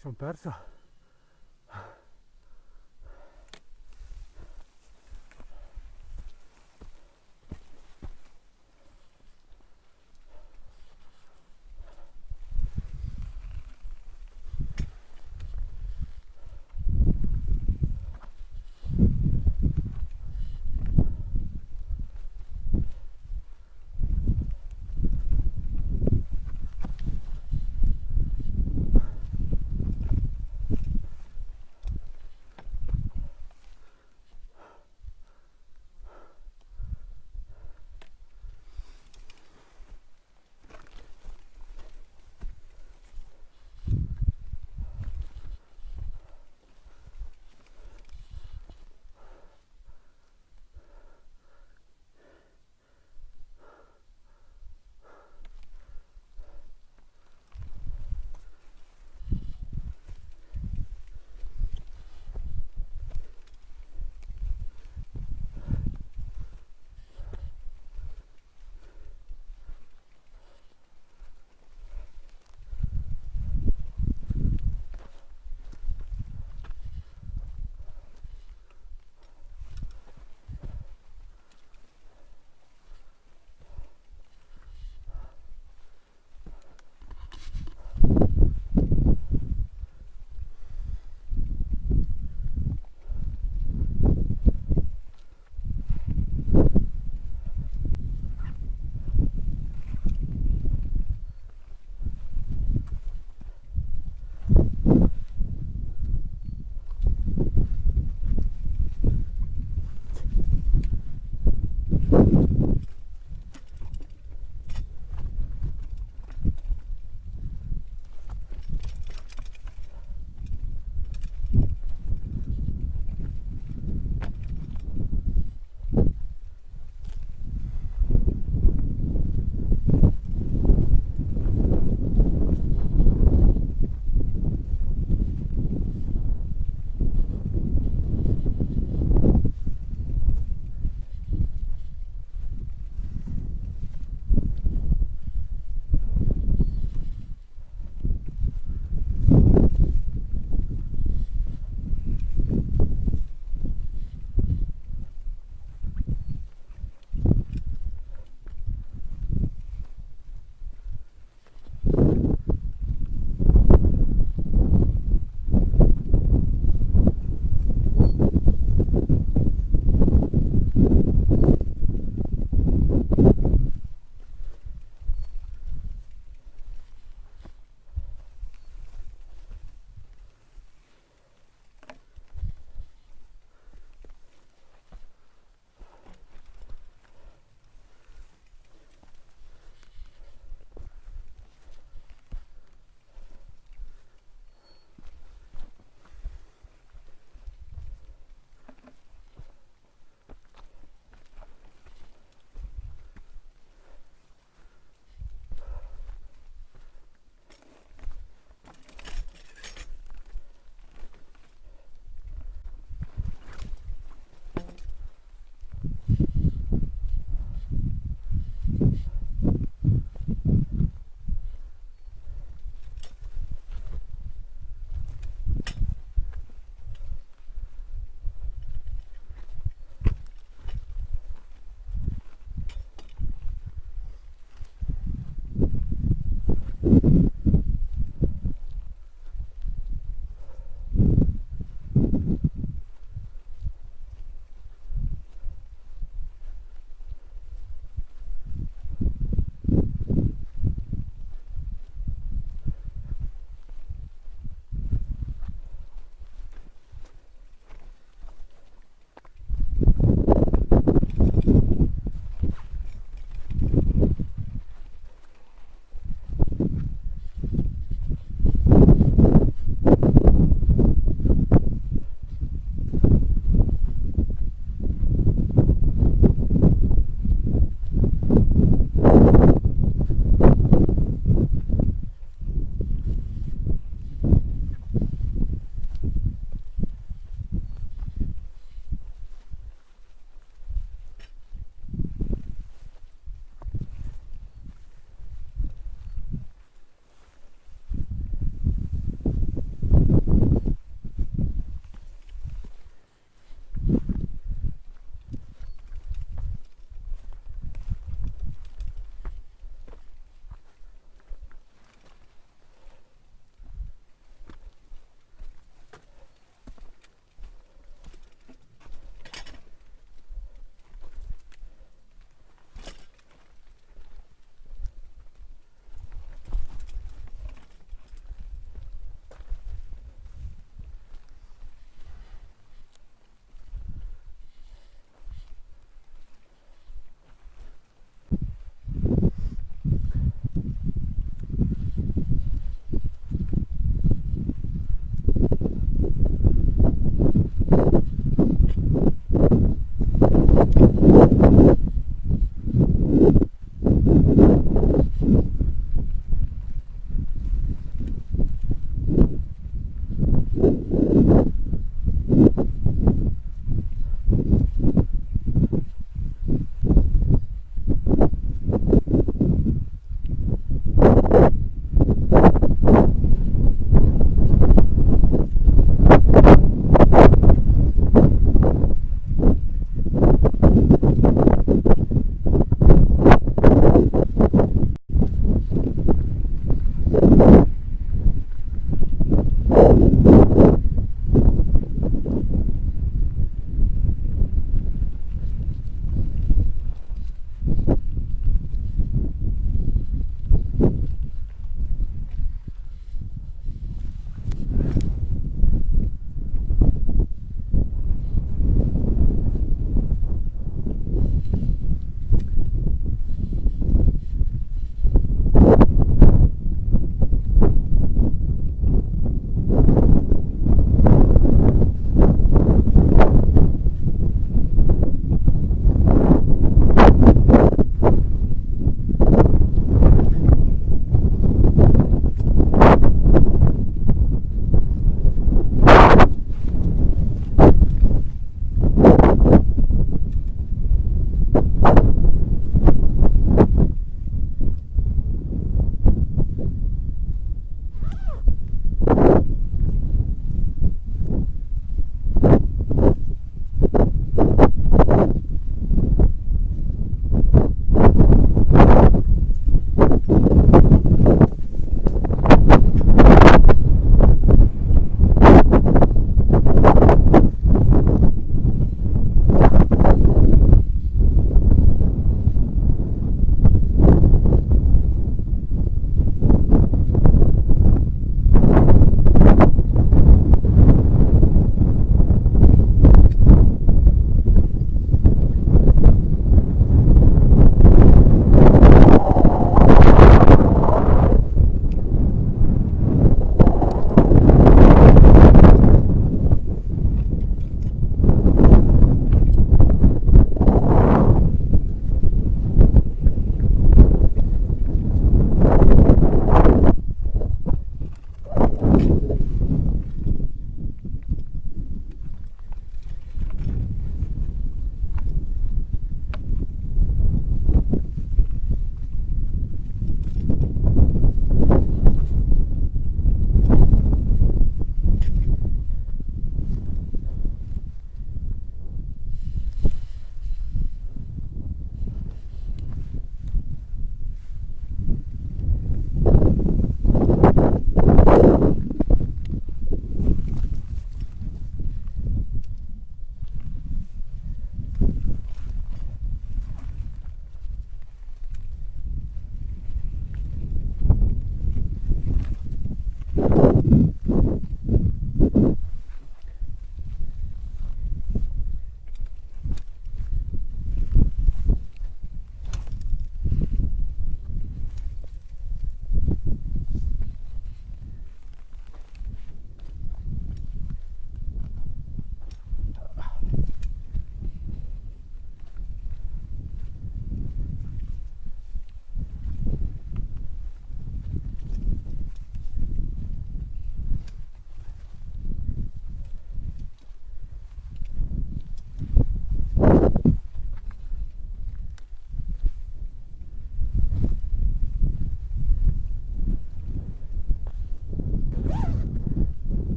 sono perso.